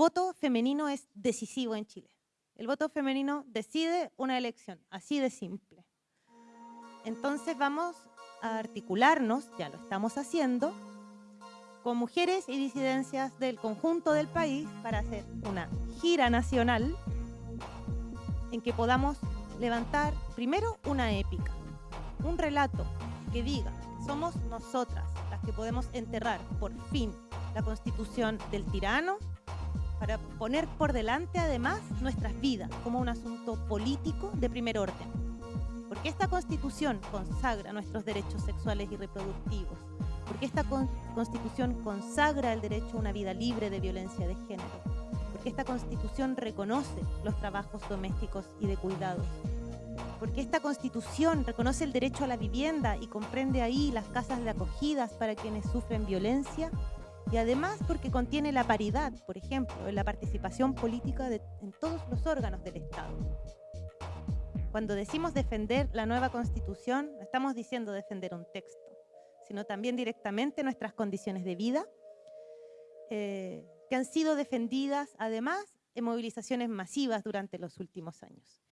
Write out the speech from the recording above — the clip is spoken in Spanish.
voto femenino es decisivo en Chile. El voto femenino decide una elección, así de simple. Entonces vamos a articularnos, ya lo estamos haciendo, con mujeres y disidencias del conjunto del país para hacer una gira nacional en que podamos levantar primero una épica, un relato que diga, somos nosotras las que podemos enterrar por fin la constitución del tirano para poner por delante además nuestras vidas como un asunto político de primer orden. Porque esta constitución consagra nuestros derechos sexuales y reproductivos, porque esta constitución consagra el derecho a una vida libre de violencia de género, porque esta constitución reconoce los trabajos domésticos y de cuidados, porque esta constitución reconoce el derecho a la vivienda y comprende ahí las casas de acogidas para quienes sufren violencia, y además porque contiene la paridad, por ejemplo, en la participación política en todos los órganos del Estado. Cuando decimos defender la nueva constitución, no estamos diciendo defender un texto, sino también directamente nuestras condiciones de vida, eh, que han sido defendidas además en movilizaciones masivas durante los últimos años.